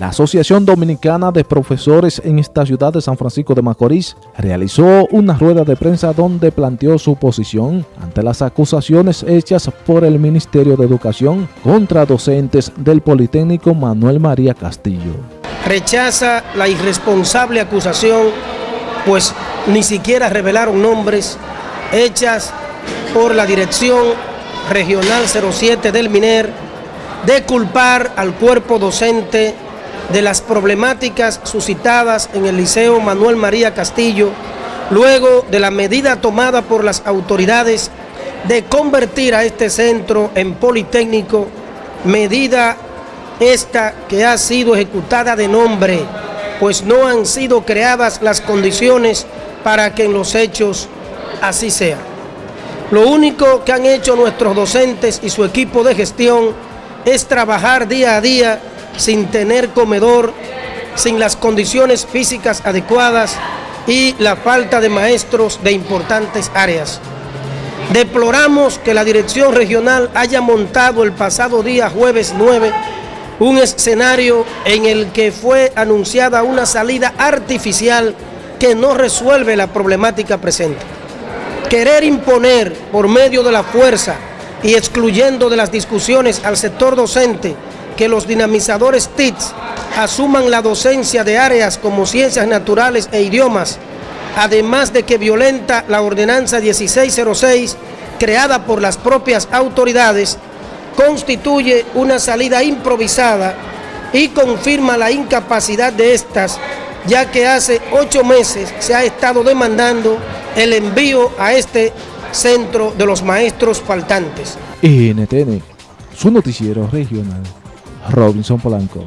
La Asociación Dominicana de Profesores en esta ciudad de San Francisco de Macorís realizó una rueda de prensa donde planteó su posición ante las acusaciones hechas por el Ministerio de Educación contra docentes del Politécnico Manuel María Castillo. Rechaza la irresponsable acusación, pues ni siquiera revelaron nombres hechas por la Dirección Regional 07 del MINER de culpar al cuerpo docente de las problemáticas suscitadas en el Liceo Manuel María Castillo, luego de la medida tomada por las autoridades de convertir a este centro en Politécnico, medida esta que ha sido ejecutada de nombre, pues no han sido creadas las condiciones para que en los hechos así sea. Lo único que han hecho nuestros docentes y su equipo de gestión es trabajar día a día sin tener comedor, sin las condiciones físicas adecuadas y la falta de maestros de importantes áreas. Deploramos que la dirección regional haya montado el pasado día jueves 9 un escenario en el que fue anunciada una salida artificial que no resuelve la problemática presente. Querer imponer por medio de la fuerza y excluyendo de las discusiones al sector docente que los dinamizadores TICS asuman la docencia de áreas como ciencias naturales e idiomas, además de que violenta la ordenanza 1606 creada por las propias autoridades, constituye una salida improvisada y confirma la incapacidad de estas, ya que hace ocho meses se ha estado demandando el envío a este centro de los maestros faltantes. NTN, su noticiero regional. Robinson Polanco.